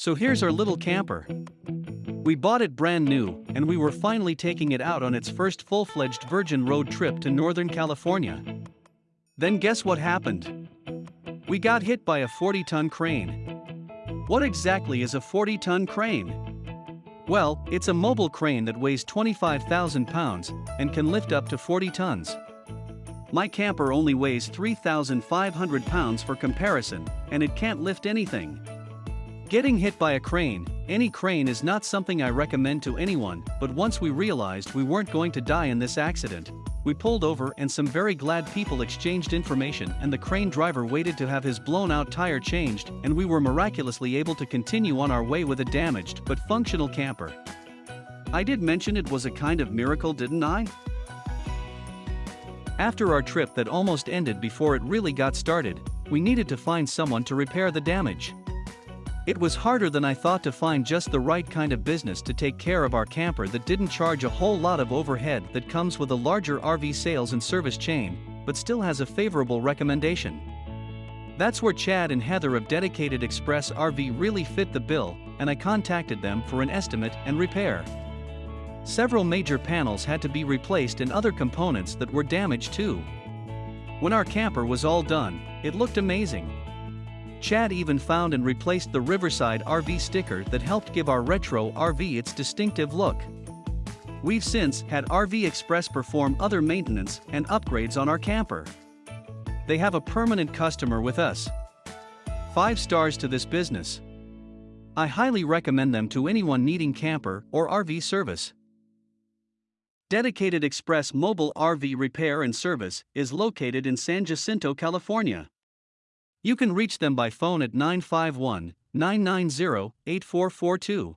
So here's our little camper. We bought it brand new, and we were finally taking it out on its first full fledged Virgin Road trip to Northern California. Then guess what happened? We got hit by a 40 ton crane. What exactly is a 40 ton crane? Well, it's a mobile crane that weighs 25,000 pounds and can lift up to 40 tons. My camper only weighs 3,500 pounds for comparison, and it can't lift anything. Getting hit by a crane, any crane is not something I recommend to anyone, but once we realized we weren't going to die in this accident, we pulled over and some very glad people exchanged information and the crane driver waited to have his blown out tire changed and we were miraculously able to continue on our way with a damaged but functional camper. I did mention it was a kind of miracle didn't I? After our trip that almost ended before it really got started, we needed to find someone to repair the damage. It was harder than I thought to find just the right kind of business to take care of our camper that didn't charge a whole lot of overhead that comes with a larger RV sales and service chain, but still has a favorable recommendation. That's where Chad and Heather of Dedicated Express RV really fit the bill, and I contacted them for an estimate and repair. Several major panels had to be replaced and other components that were damaged too. When our camper was all done, it looked amazing. Chad even found and replaced the Riverside RV sticker that helped give our retro RV its distinctive look. We've since had RV Express perform other maintenance and upgrades on our camper. They have a permanent customer with us. 5 stars to this business. I highly recommend them to anyone needing camper or RV service. Dedicated Express Mobile RV Repair and Service is located in San Jacinto, California. You can reach them by phone at 951 990 8442